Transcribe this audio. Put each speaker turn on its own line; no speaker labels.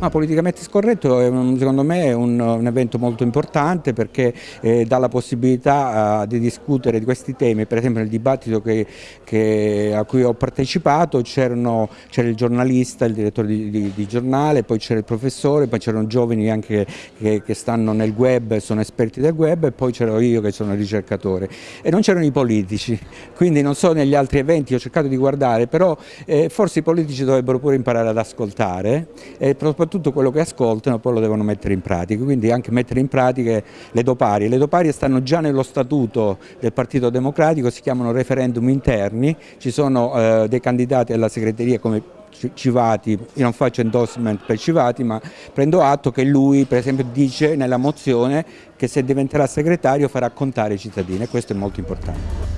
Ma politicamente scorretto è un, secondo me è un, un, evento molto importante perché eh, dà la possibilità uh, di discutere di questi temi, per esempio nel dibattito che, che, a cui ho partecipato c'era il giornalista, il direttore di, di, di giornale, poi c'era il professore, poi c'erano giovani anche che, che, stanno nel web, sono esperti del web e poi c'ero io che sono ricercatore. E non c'erano i politici, quindi non so negli altri eventi, ho cercato di guardare, però eh, forse i politici dovrebbero pure imparare ad ascoltare e soprattutto quello che ascoltano poi lo devono mettere in pratica, quindi anche mettere in pratica le doparie. Le doparie stanno già nello statuto del Partito Democratico, si chiamano referendum interni, ci sono eh, dei candidati alla segreteria come Civati, io non faccio endorsement per Civati ma prendo atto che lui per esempio dice nella mozione che se diventerà segretario farà contare i cittadini e questo è molto importante.